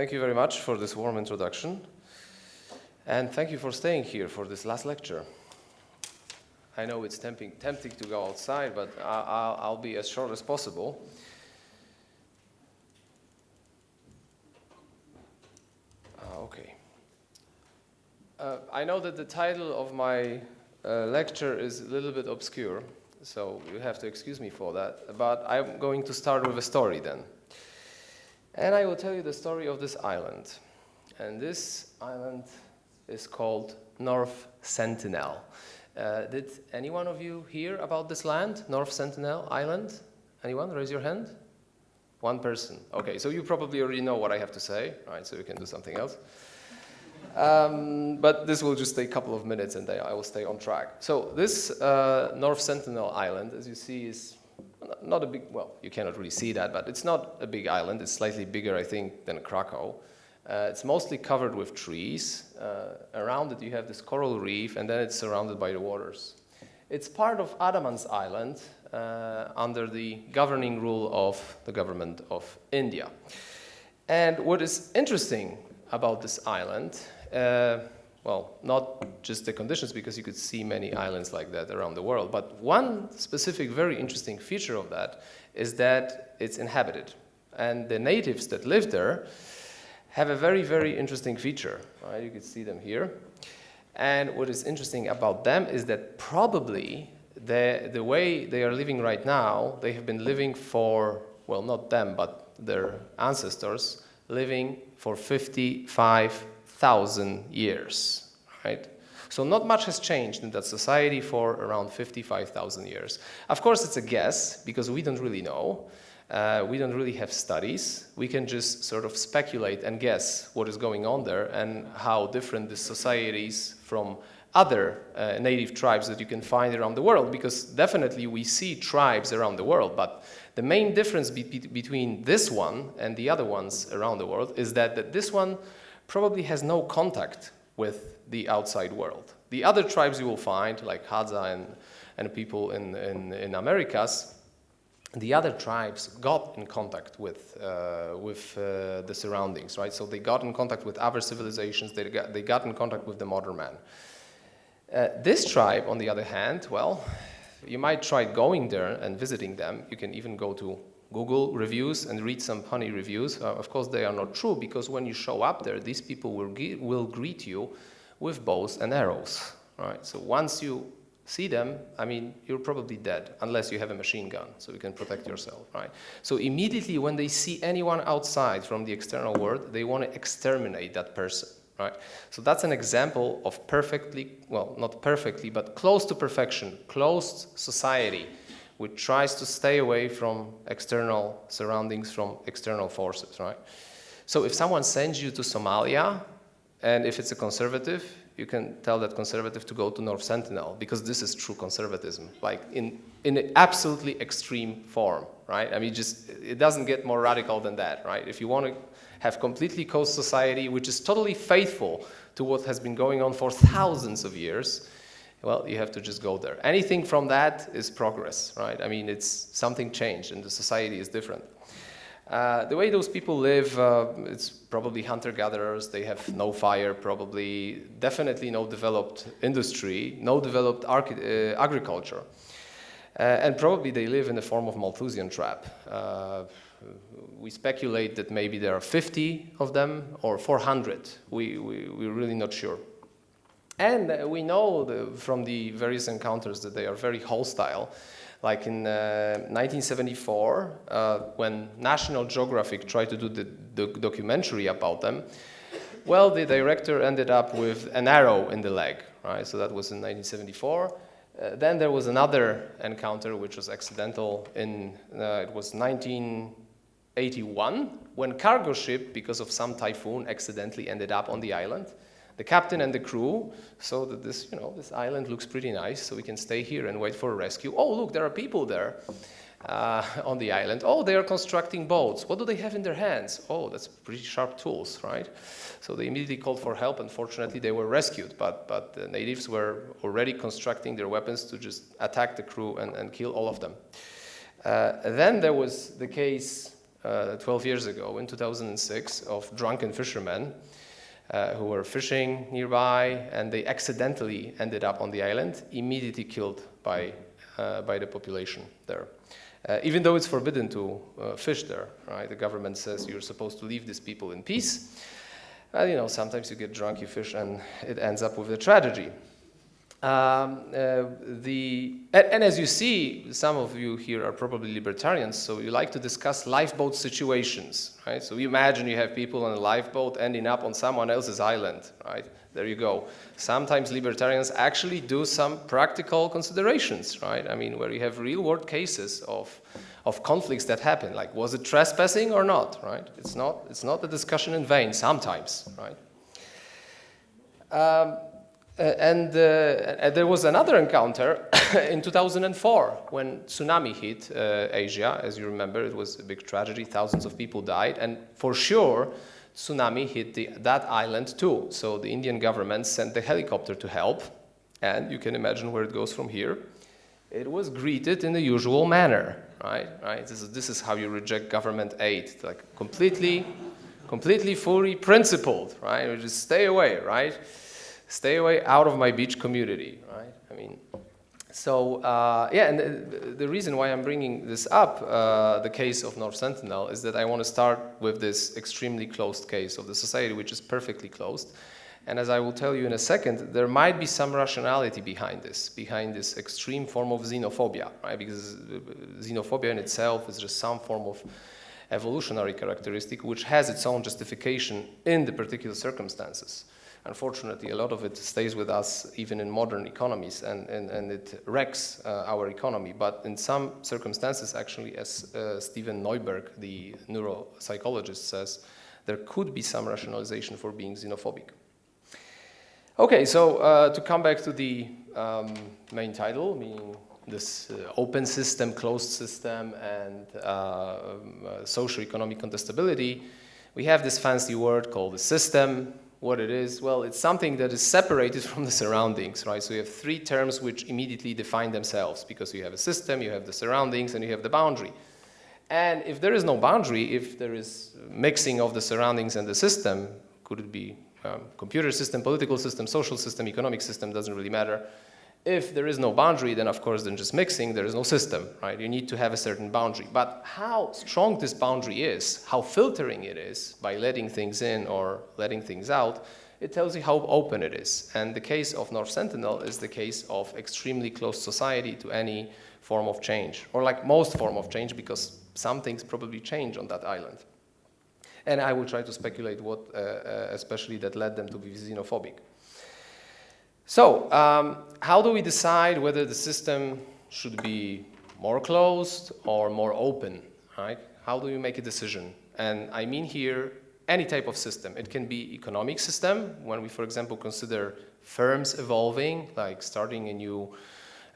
thank you very much for this warm introduction. And thank you for staying here for this last lecture. I know it's tempting, tempting to go outside, but I'll, I'll be as short as possible. Uh, okay. Uh, I know that the title of my uh, lecture is a little bit obscure, so you have to excuse me for that. But I'm going to start with a story then. And I will tell you the story of this island. And this island is called North Sentinel. Uh, did any one of you hear about this land, North Sentinel Island? Anyone? Raise your hand. One person. Okay, so you probably already know what I have to say, right? So you can do something else. Um, but this will just take a couple of minutes and I will stay on track. So this uh, North Sentinel Island, as you see, is not a big, well, you cannot really see that, but it's not a big island. It's slightly bigger, I think, than Krakow. Uh, it's mostly covered with trees. Uh, around it you have this coral reef and then it's surrounded by the waters. It's part of Andamans Island uh, under the governing rule of the government of India. And what is interesting about this island, uh, well, not just the conditions because you could see many islands like that around the world, but one specific very interesting feature of that is that it's inhabited. And the natives that live there have a very, very interesting feature. Right? You can see them here. And what is interesting about them is that probably the, the way they are living right now, they have been living for, well, not them, but their ancestors, living for 55,000 years, right? So not much has changed in that society for around 55,000 years. Of course, it's a guess, because we don't really know. Uh, we don't really have studies. We can just sort of speculate and guess what is going on there and how different the societies from other uh, native tribes that you can find around the world because definitely we see tribes around the world but the main difference be between this one and the other ones around the world is that, that this one probably has no contact with the outside world. The other tribes you will find like Hadza and, and people in, in, in Americas the other tribes got in contact with, uh, with uh, the surroundings, right? So they got in contact with other civilizations, they got, they got in contact with the modern man. Uh, this tribe, on the other hand, well, you might try going there and visiting them. You can even go to Google reviews and read some funny reviews. Uh, of course, they are not true because when you show up there, these people will, will greet you with bows and arrows, right? So once you see them, I mean, you're probably dead unless you have a machine gun, so you can protect yourself, right? So immediately when they see anyone outside from the external world, they want to exterminate that person, right? So that's an example of perfectly, well, not perfectly, but close to perfection, closed society, which tries to stay away from external surroundings, from external forces, right? So if someone sends you to Somalia, and if it's a conservative, you can tell that conservative to go to North Sentinel because this is true conservatism, like in, in an absolutely extreme form, right? I mean, just, it doesn't get more radical than that, right? If you want to have completely closed society, which is totally faithful to what has been going on for thousands of years, well, you have to just go there. Anything from that is progress, right? I mean, it's something changed and the society is different. Uh, the way those people live, uh, it's probably hunter-gatherers, they have no fire probably, definitely no developed industry, no developed uh, agriculture. Uh, and probably they live in the form of Malthusian trap. Uh, we speculate that maybe there are 50 of them or 400. We, we, we're really not sure. And we know the, from the various encounters that they are very hostile. Like in uh, 1974, uh, when National Geographic tried to do the, documentary about them, well, the director ended up with an arrow in the leg, right? So that was in 1974. Uh, then there was another encounter which was accidental in, uh, it was 1981, when cargo ship, because of some typhoon, accidentally ended up on the island the captain and the crew so that this, you know, this island looks pretty nice, so we can stay here and wait for a rescue. Oh, look, there are people there uh, on the island. Oh, they are constructing boats. What do they have in their hands? Oh, that's pretty sharp tools, right? So they immediately called for help. Unfortunately, they were rescued, but, but the natives were already constructing their weapons to just attack the crew and, and kill all of them. Uh, then there was the case uh, 12 years ago in 2006 of drunken fishermen uh, who were fishing nearby and they accidentally ended up on the island, immediately killed by, uh, by the population there. Uh, even though it's forbidden to uh, fish there, right? The government says you're supposed to leave these people in peace. And, you know, sometimes you get drunk, you fish, and it ends up with a tragedy. Um, uh, the, and, and, as you see, some of you here are probably libertarians, so you like to discuss lifeboat situations, right? So you imagine you have people on a lifeboat ending up on someone else's island, right? There you go. Sometimes libertarians actually do some practical considerations, right? I mean, where you have real-world cases of, of conflicts that happen, like was it trespassing or not, right? It's not, it's not a discussion in vain sometimes, right? Um, uh, and uh, there was another encounter in 2004 when tsunami hit uh, Asia. As you remember, it was a big tragedy. Thousands of people died. And for sure, tsunami hit the, that island too. So the Indian government sent the helicopter to help. And you can imagine where it goes from here. It was greeted in the usual manner, right? right? This, is, this is how you reject government aid, like completely, completely fully principled, right? You just stay away, right? Stay away out of my beach community, right? I mean, so uh, yeah, and the, the, reason why I'm bringing this up, uh, the case of North Sentinel, is that I want to start with this extremely closed case of the society, which is perfectly closed. And as I will tell you in a second, there might be some rationality behind this, behind this extreme form of xenophobia, right? Because xenophobia in itself is just some form of evolutionary characteristic which has its own justification in the particular circumstances unfortunately, a lot of it stays with us even in modern economies and, and, and it wrecks uh, our economy. But in some circumstances, actually, as uh, Steven Neuberg, the neuropsychologist, says, there could be some rationalization for being xenophobic. Okay, so uh, to come back to the um, main title, meaning this uh, open system, closed system, and uh, um, uh, socio-economic contestability, we have this fancy word called the system, what it is? Well, it's something that is separated from the surroundings, right? So you have three terms which immediately define themselves because you have a system, you have the surroundings, and you have the boundary. And if there is no boundary, if there is mixing of the surroundings and the system, could it be um, computer system, political system, social system, economic system, doesn't really matter. If there is no boundary, then of course, then just mixing, there is no system, right? You need to have a certain boundary. But how strong this boundary is, how filtering it is by letting things in or letting things out, it tells you how open it is. And the case of North Sentinel is the case of extremely closed society to any form of change, or like most form of change, because some things probably change on that island. And I will try to speculate what, uh, uh, especially that led them to be xenophobic. So um, how do we decide whether the system should be more closed or more open, right? How do we make a decision? And I mean here any type of system. It can be economic system, when we, for example, consider firms evolving, like starting a new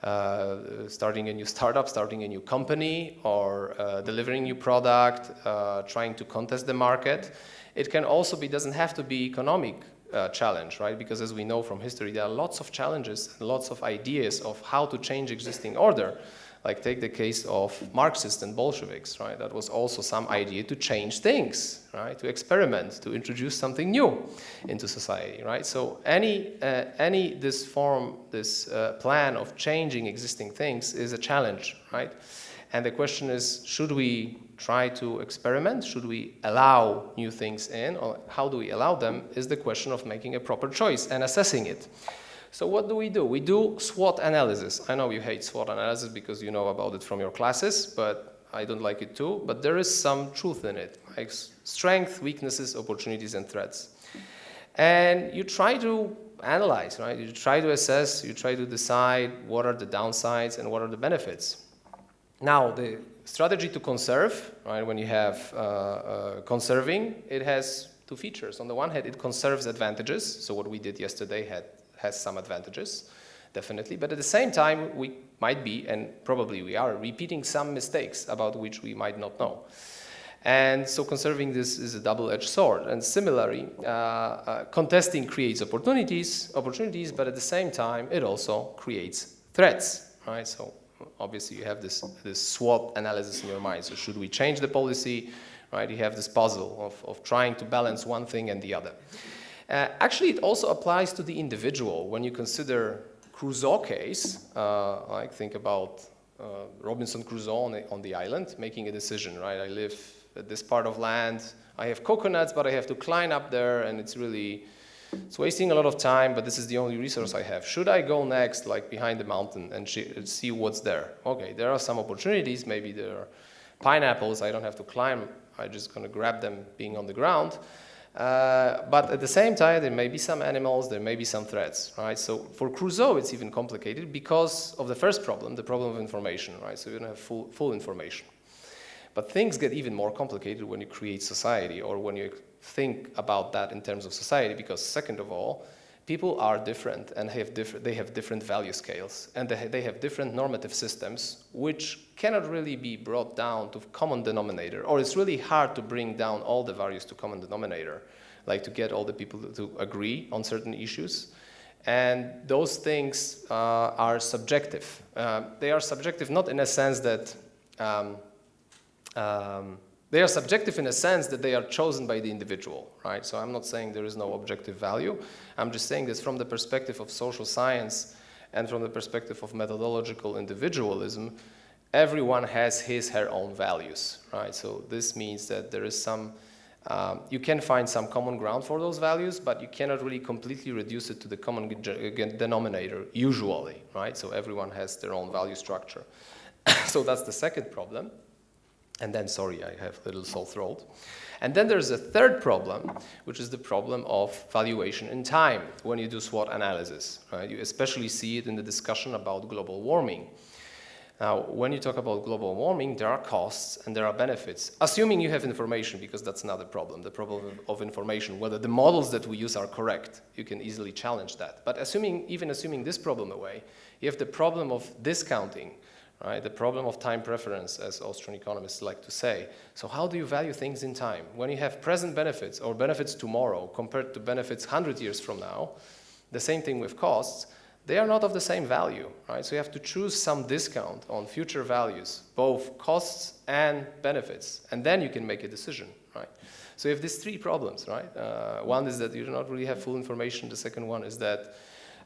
uh, starting a new startup, starting a new company, or uh, delivering new product, uh, trying to contest the market. It can also be, doesn't have to be economic uh, challenge, right? Because as we know from history, there are lots of challenges and lots of ideas of how to change existing order. Like take the case of Marxists and Bolsheviks, right? That was also some idea to change things, right? To experiment, to introduce something new into society, right? So any, uh, any this form, this uh, plan of changing existing things is a challenge, right? And the question is, should we try to experiment? Should we allow new things in? Or how do we allow them is the question of making a proper choice and assessing it. So what do we do? We do SWOT analysis. I know you hate SWOT analysis because you know about it from your classes, but I don't like it too. But there is some truth in it, like strength, weaknesses, opportunities, and threats. And you try to analyze, right? You try to assess, you try to decide what are the downsides and what are the benefits. Now, the strategy to conserve, right, when you have uh, uh, conserving, it has two features. On the one hand, it conserves advantages. So what we did yesterday had, has some advantages, definitely. But at the same time, we might be, and probably we are, repeating some mistakes about which we might not know. And so conserving this is a double-edged sword. And similarly, uh, uh, contesting creates opportunities, opportunities, but at the same time, it also creates threats, right? So obviously you have this, this SWOT analysis in your mind. So should we change the policy? right? You have this puzzle of, of trying to balance one thing and the other. Uh, actually, it also applies to the individual. When you consider Crusoe case, uh, like think about uh, Robinson Crusoe on the, on the island, making a decision, right? I live at this part of land, I have coconuts, but I have to climb up there, and it's really, it's wasting a lot of time, but this is the only resource I have. Should I go next, like behind the mountain, and see what's there? Okay, there are some opportunities. Maybe there are pineapples. I don't have to climb. I'm just going to grab them being on the ground. Uh, but at the same time, there may be some animals, there may be some threats, right? So for Crusoe, it's even complicated because of the first problem, the problem of information, right? So you don't have full, full information. But things get even more complicated when you create society or when you think about that in terms of society because second of all, people are different and have diff they have different value scales and they, they have different normative systems which cannot really be brought down to common denominator or it's really hard to bring down all the values to common denominator like to get all the people to agree on certain issues. And those things uh, are subjective. Uh, they are subjective not in a sense that um, um, they are subjective in a sense that they are chosen by the individual, right? So I'm not saying there is no objective value. I'm just saying this from the perspective of social science and from the perspective of methodological individualism, everyone has his, her own values, right? So this means that there is some, um, you can find some common ground for those values, but you cannot really completely reduce it to the common denominator, usually, right? So everyone has their own value structure. so that's the second problem. And then, sorry, I have a little sore throat. And then there's a third problem, which is the problem of valuation in time when you do SWOT analysis. Right? You especially see it in the discussion about global warming. Now, when you talk about global warming, there are costs and there are benefits, assuming you have information, because that's another problem, the problem of information, whether the models that we use are correct. You can easily challenge that. But assuming, even assuming this problem away, you have the problem of discounting right? The problem of time preference, as Austrian economists like to say. So how do you value things in time? When you have present benefits or benefits tomorrow compared to benefits 100 years from now, the same thing with costs, they are not of the same value, right? So you have to choose some discount on future values, both costs and benefits, and then you can make a decision, right? So you have these three problems, right? Uh, one is that you do not really have full information. The second one is that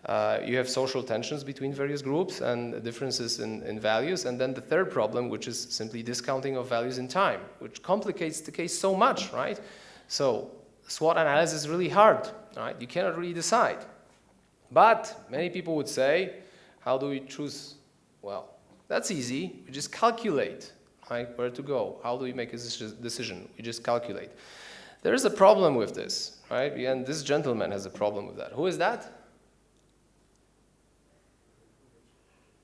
uh, you have social tensions between various groups and differences in, in, values. And then the third problem, which is simply discounting of values in time, which complicates the case so much, right? So SWOT analysis is really hard, right? You cannot really decide. But many people would say, how do we choose? Well, that's easy. We just calculate, right, where to go. How do we make a decision? We just calculate. There is a problem with this, right? And this gentleman has a problem with that. Who is that?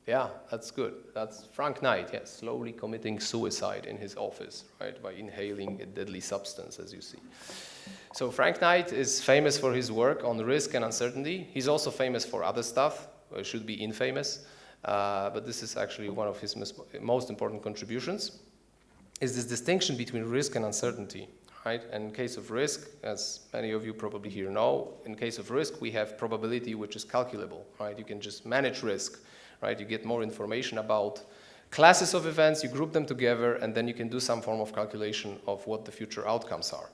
Yeah, that's good. That's Frank Knight, yes, slowly committing suicide in his office, right, by inhaling a deadly substance, as you see. So Frank Knight is famous for his work on risk and uncertainty. He's also famous for other stuff, or should be infamous, uh, but this is actually one of his most important contributions, is this distinction between risk and uncertainty, right? And in case of risk, as many of you probably here know, in case of risk, we have probability, which is calculable, right? You can just manage risk right? You get more information about classes of events, you group them together, and then you can do some form of calculation of what the future outcomes are.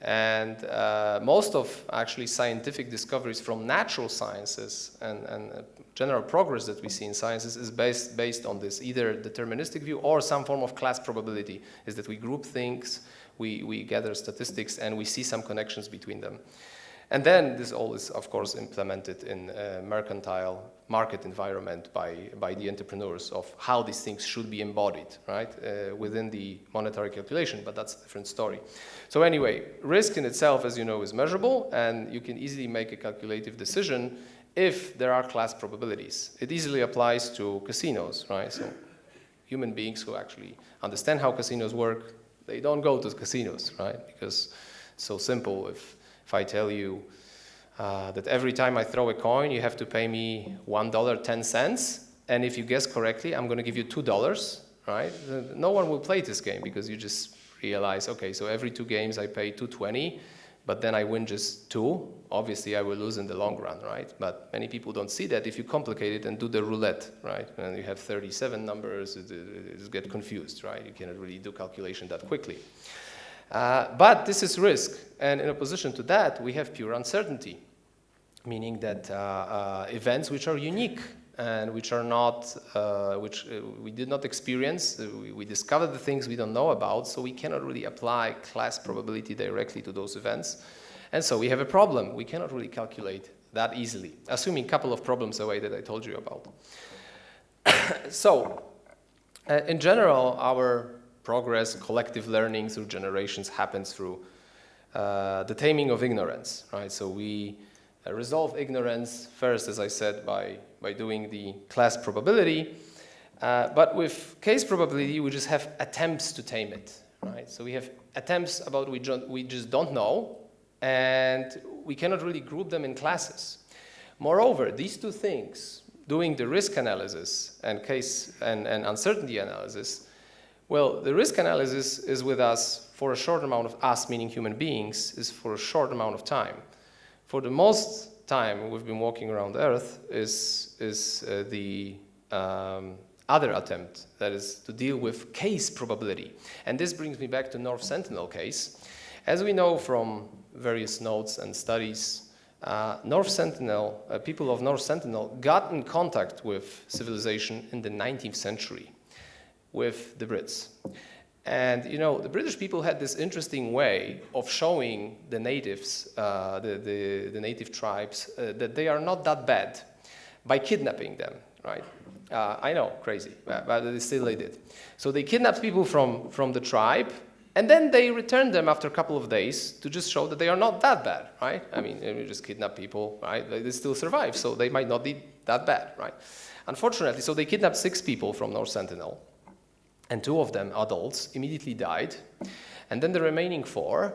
And uh, most of actually scientific discoveries from natural sciences and, and uh, general progress that we see in sciences is based, based on this, either deterministic view or some form of class probability, is that we group things, we, we gather statistics, and we see some connections between them. And then this all is, of course, implemented in a mercantile market environment by, by the entrepreneurs of how these things should be embodied, right, uh, within the monetary calculation, but that's a different story. So anyway, risk in itself, as you know, is measurable, and you can easily make a calculative decision if there are class probabilities. It easily applies to casinos, right? So human beings who actually understand how casinos work, they don't go to casinos, right? Because it's so simple. If if I tell you uh, that every time I throw a coin, you have to pay me $1.10, and if you guess correctly, I'm going to give you $2, right? No one will play this game because you just realize, okay, so every two games I pay 220, but then I win just two. Obviously, I will lose in the long run, right? But many people don't see that if you complicate it and do the roulette, right? And you have 37 numbers, it get confused, right? You cannot really do calculation that quickly. Uh, but this is risk, and in opposition to that, we have pure uncertainty, meaning that uh, uh, events which are unique and which are not, uh, which uh, we did not experience, we, we discovered the things we don't know about, so we cannot really apply class probability directly to those events. And so we have a problem. We cannot really calculate that easily, assuming a couple of problems away that I told you about. so, in general, our progress, collective learning through generations happens through uh, the taming of ignorance, right? So we uh, resolve ignorance first, as I said, by, by doing the class probability. Uh, but with case probability, we just have attempts to tame it, right? So we have attempts about we, we just don't know, and we cannot really group them in classes. Moreover, these two things, doing the risk analysis and case and, and uncertainty analysis, well, the risk analysis is with us for a short amount of us, meaning human beings, is for a short amount of time. For the most time we've been walking around Earth is, is uh, the um, other attempt, that is to deal with case probability. And this brings me back to North Sentinel case. As we know from various notes and studies, uh, North Sentinel, uh, people of North Sentinel got in contact with civilization in the 19th century with the Brits. And you know, the British people had this interesting way of showing the natives, uh, the, the, the, native tribes, uh, that they are not that bad by kidnapping them, right? Uh, I know, crazy, but, they still they did. So they kidnapped people from, from the tribe, and then they returned them after a couple of days to just show that they are not that bad, right? I mean, you just kidnap people, right? They still survive, so they might not be that bad, right? Unfortunately, so they kidnapped six people from North Sentinel, and two of them, adults, immediately died. And then the remaining four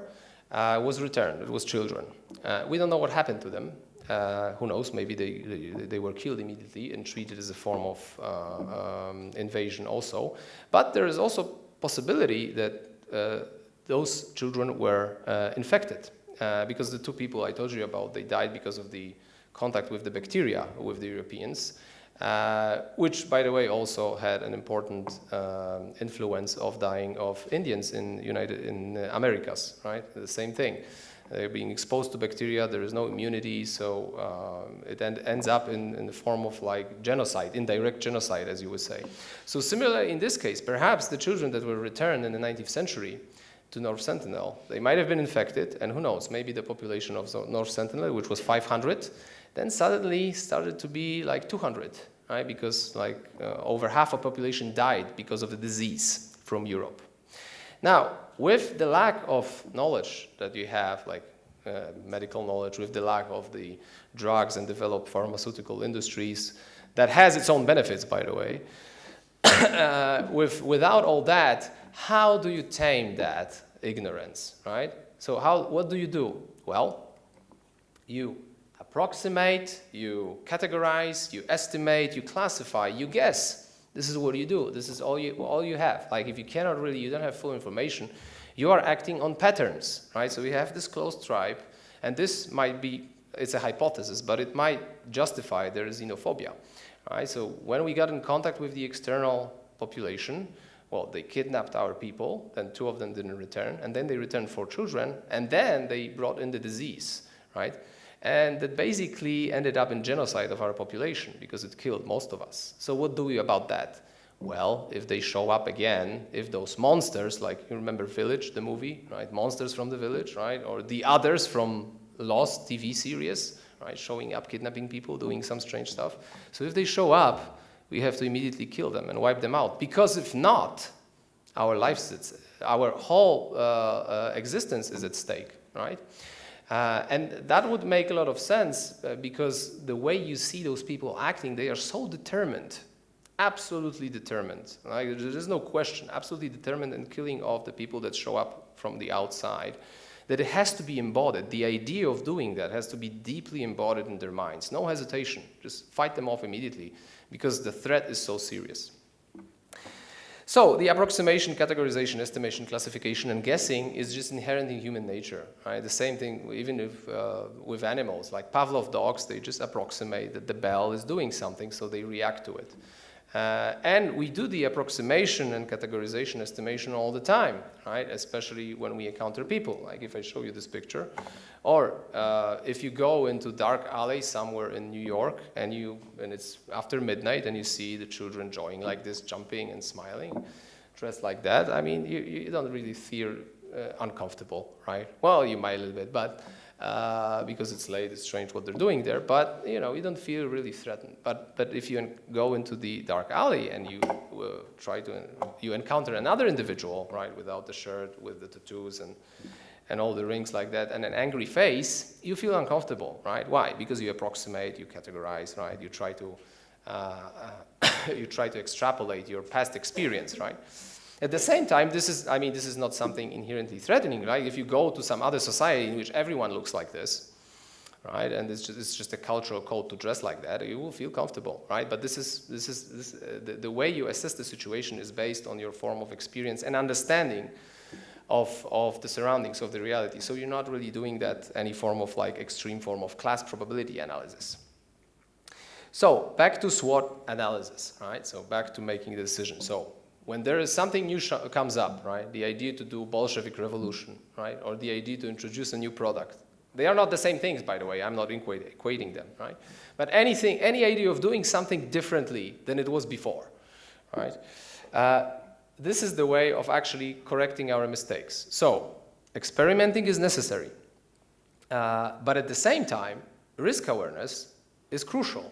uh, was returned. It was children. Uh, we don't know what happened to them. Uh, who knows, maybe they, they, they, were killed immediately and treated as a form of uh, um, invasion also. But there is also possibility that uh, those children were uh, infected because the two people I told you about, they died because of the contact with the bacteria with the Europeans. Uh, which, by the way, also had an important uh, influence of dying of Indians in United in uh, Americas, right? The same thing. They're being exposed to bacteria, there is no immunity, so um, it end, ends up in, in, the form of like genocide, indirect genocide, as you would say. So similar in this case, perhaps the children that were returned in the 19th century to North Sentinel, they might have been infected, and who knows, maybe the population of North Sentinel, which was 500, then suddenly started to be like 200, right? Because like uh, over half of population died because of the disease from Europe. Now, with the lack of knowledge that you have, like uh, medical knowledge, with the lack of the drugs and developed pharmaceutical industries, that has its own benefits, by the way. uh, with, without all that, how do you tame that ignorance, right? So how, what do you do? Well, you approximate, you categorize, you estimate, you classify, you guess. This is what you do. This is all you, all you have. Like if you cannot really, you don't have full information, you are acting on patterns, right? So we have this closed tribe, and this might be, it's a hypothesis, but it might justify their xenophobia, right? So when we got in contact with the external population, well, they kidnapped our people, then two of them didn't return, and then they returned four children, and then they brought in the disease, right? And that basically ended up in genocide of our population because it killed most of us. So what do we about that? Well, if they show up again, if those monsters, like you remember Village, the movie, right? Monsters from the Village, right? Or the others from Lost TV series, right? Showing up, kidnapping people, doing some strange stuff. So if they show up, we have to immediately kill them and wipe them out. Because if not, our lives, our whole uh, uh, existence is at stake, right? Uh, and that would make a lot of sense uh, because the way you see those people acting, they are so determined, absolutely determined. Right? There is no question, absolutely determined in killing off the people that show up from the outside, that it has to be embodied. The idea of doing that has to be deeply embodied in their minds. No hesitation, just fight them off immediately because the threat is so serious. So the approximation, categorization, estimation, classification, and guessing is just inherent in human nature. Right? The same thing even if, uh, with animals, like Pavlov dogs, they just approximate that the bell is doing something, so they react to it. Uh, and we do the approximation and categorization estimation all the time, right? Especially when we encounter people, like if I show you this picture. Or uh, if you go into dark alley somewhere in New York and, you, and it's after midnight and you see the children enjoying like this, jumping and smiling, dressed like that, I mean, you, you don't really feel uh, uncomfortable, right? Well, you might a little bit, but uh, because it's late, it's strange what they're doing there, but you know, you don't feel really threatened. But, but if you go into the dark alley and you uh, try to, you encounter another individual, right, without the shirt, with the tattoos and, and all the rings like that, and an angry face, you feel uncomfortable, right? Why? Because you approximate, you categorize, right? You try to, uh, you try to extrapolate your past experience, right? At the same time, this is, I mean, this is not something inherently threatening, right? If you go to some other society in which everyone looks like this, right, and it's just, it's just a cultural code to dress like that, you will feel comfortable, right? But this is, this is this, uh, the, the way you assess the situation is based on your form of experience and understanding of, of the surroundings of the reality. So you're not really doing that any form of like extreme form of class probability analysis. So back to SWOT analysis, right? So back to making the decision. So when there is something new comes up, right, the idea to do Bolshevik revolution, right, or the idea to introduce a new product, they are not the same things, by the way. I'm not equating them, right? But anything, any idea of doing something differently than it was before, right? Uh, this is the way of actually correcting our mistakes. So experimenting is necessary. Uh, but at the same time, risk awareness is crucial.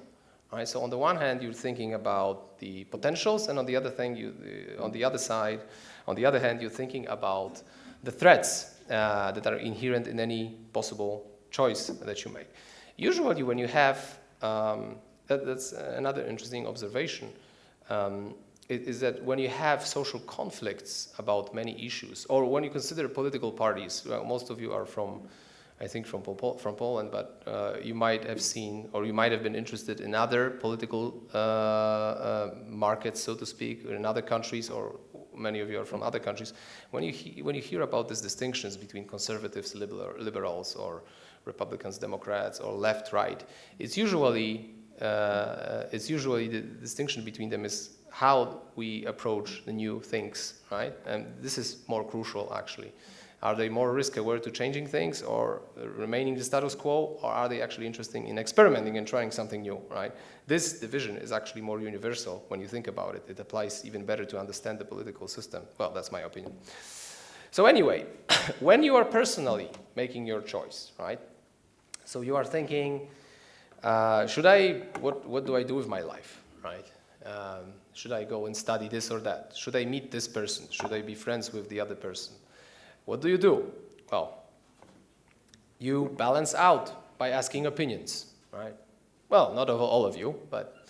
So on the one hand, you're thinking about the potentials, and on the other thing, you, uh, on the other side, on the other hand, you're thinking about the threats uh, that are inherent in any possible choice that you make. Usually, when you have um, that, that's another interesting observation. Um, is that when you have social conflicts about many issues, or when you consider political parties, well, most of you are from I think from, from Poland, but uh, you might have seen or you might have been interested in other political uh, uh, markets, so to speak, in other countries, or many of you are from other countries. When you, when you hear about these distinctions between conservatives, liberal, liberals, or Republicans, Democrats, or left, right, it's usually, uh, it's usually the distinction between them is how we approach the new things, right? And this is more crucial, actually. Are they more risk aware to changing things or remaining the status quo, or are they actually interested in experimenting and trying something new, right? This division is actually more universal when you think about it. It applies even better to understand the political system. Well, that's my opinion. So anyway, when you are personally making your choice, right? So you are thinking, uh, should I, what, what do I do with my life, right? Um, should I go and study this or that? Should I meet this person? Should I be friends with the other person? What do you do? Well, you balance out by asking opinions, right? Well, not of all of you, but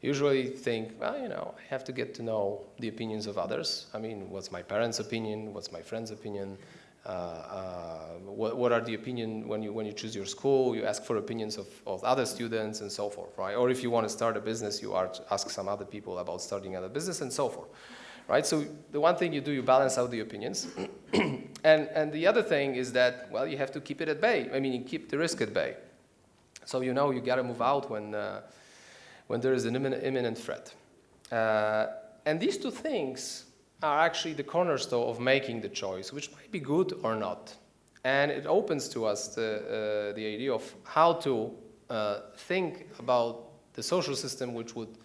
usually think, well, you know, I have to get to know the opinions of others. I mean, what's my parents' opinion? What's my friend's opinion? Uh, uh, what, what, are the opinion when you when you choose your school? You ask for opinions of, of other students and so forth, right? Or if you want to start a business, you ask some other people about starting a business and so forth right? So the one thing you do, you balance out the opinions. and, and the other thing is that, well, you have to keep it at bay. I mean, you keep the risk at bay. So you know you got to move out when, uh, when there is an imminent, threat. Uh, and these two things are actually the cornerstone of making the choice, which might be good or not. And it opens to us the, uh, the idea of how to uh, think about the social system which would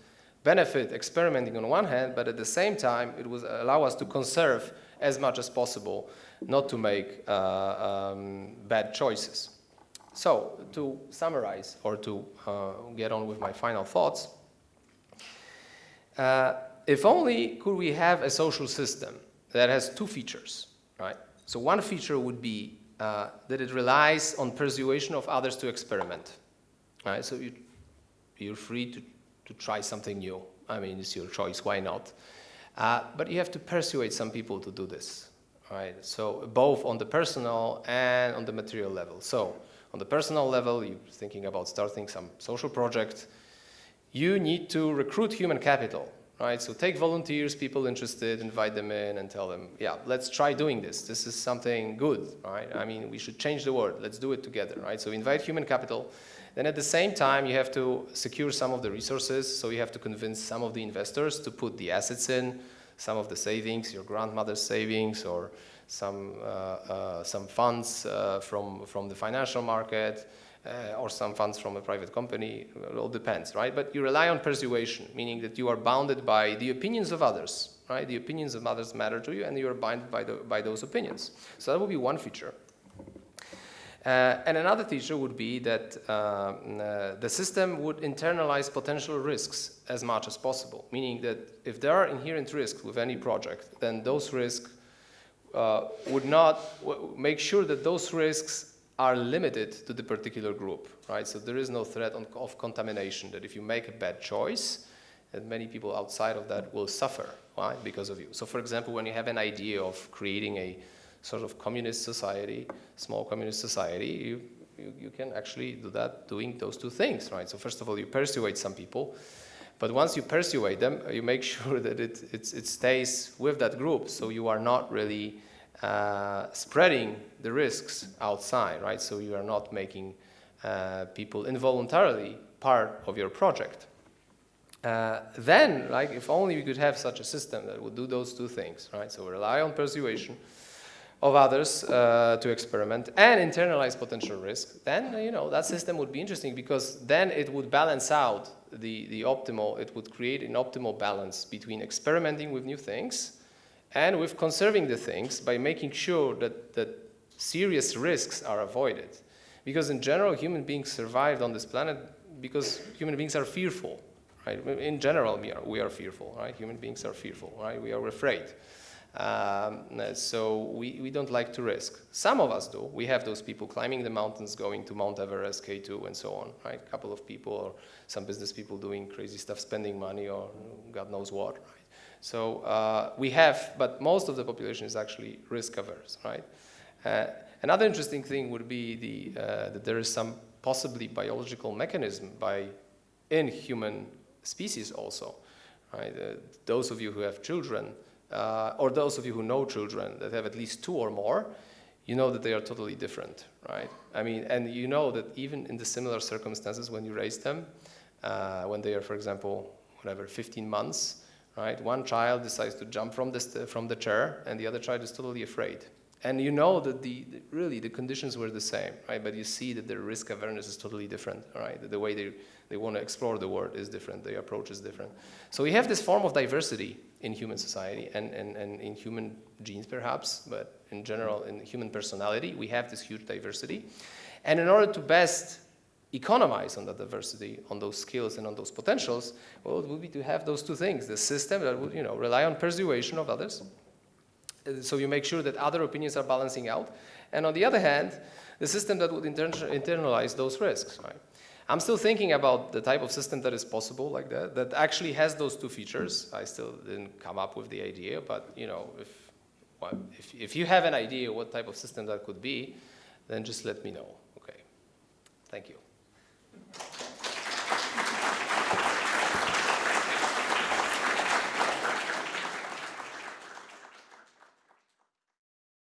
benefit experimenting on one hand, but at the same time, it would allow us to conserve as much as possible, not to make uh, um, bad choices. So to summarize or to uh, get on with my final thoughts, uh, if only could we have a social system that has two features, right? So one feature would be uh, that it relies on persuasion of others to experiment, right? So you, you're free to to try something new. I mean, it's your choice, why not? Uh, but you have to persuade some people to do this, right? So both on the personal and on the material level. So on the personal level, you're thinking about starting some social project. You need to recruit human capital, right? So take volunteers, people interested, invite them in and tell them, yeah, let's try doing this. This is something good, right? I mean, we should change the world. Let's do it together, right? So invite human capital Then at the same time, you have to secure some of the resources, so you have to convince some of the investors to put the assets in, some of the savings, your grandmother's savings, or some, uh, uh, some funds uh, from, from the financial market, uh, or some funds from a private company, it all depends, right? But you rely on persuasion, meaning that you are bounded by the opinions of others, right? The opinions of others matter to you and you are bound by, the, by those opinions. So that would be one feature. Uh, and another feature would be that uh, uh, the system would internalize potential risks as much as possible, meaning that if there are inherent risks with any project, then those risks uh, would not make sure that those risks are limited to the particular group, right? So there is no threat on, of contamination that if you make a bad choice, that many people outside of that will suffer, right, because of you. So for example, when you have an idea of creating a sort of communist society, small communist society, you, you, you can actually do that doing those two things, right? So first of all, you persuade some people, but once you persuade them, you make sure that it, it it stays with that group, so you are not really uh, spreading the risks outside, right? So you are not making uh, people involuntarily part of your project. Uh, then, like, if only we could have such a system that would do those two things, right? So rely on persuasion of others uh, to experiment and internalize potential risk, then, you know, that system would be interesting because then it would balance out the, the optimal, it would create an optimal balance between experimenting with new things and with conserving the things by making sure that, that serious risks are avoided. Because in general, human beings survived on this planet because human beings are fearful, right? In general, we are, we are fearful, right? Human beings are fearful, right? We are afraid. Um, so we, we don't like to risk. Some of us do. We have those people climbing the mountains, going to Mount Everest, K2, and so on, right? A couple of people or some business people doing crazy stuff, spending money or God knows what, right? So uh, we have, but most of the population is actually risk averse, right? Uh, another interesting thing would be the, uh, that there is some possibly biological mechanism by in human species also, right? Uh, those of you who have children, uh, or those of you who know children that have at least two or more, you know that they are totally different, right? I mean, and you know that even in the similar circumstances when you raise them, uh, when they are, for example, whatever, 15 months, right? One child decides to jump from the, from the chair and the other child is totally afraid. And you know that the, the, really the conditions were the same, right? But you see that the risk awareness is totally different, right? The, the way they, they want to explore the world is different, their approach is different. So we have this form of diversity in human society and, and, and in human genes perhaps, but in general in human personality, we have this huge diversity. And in order to best economize on that diversity, on those skills and on those potentials, well, it would be to have those two things, the system that would, you know, rely on persuasion of others, so you make sure that other opinions are balancing out, and on the other hand, the system that would inter internalize those risks, right? I'm still thinking about the type of system that is possible like that, that actually has those two features. I still didn't come up with the idea, but you know, if, well, if, if you have an idea what type of system that could be, then just let me know, okay? Thank you.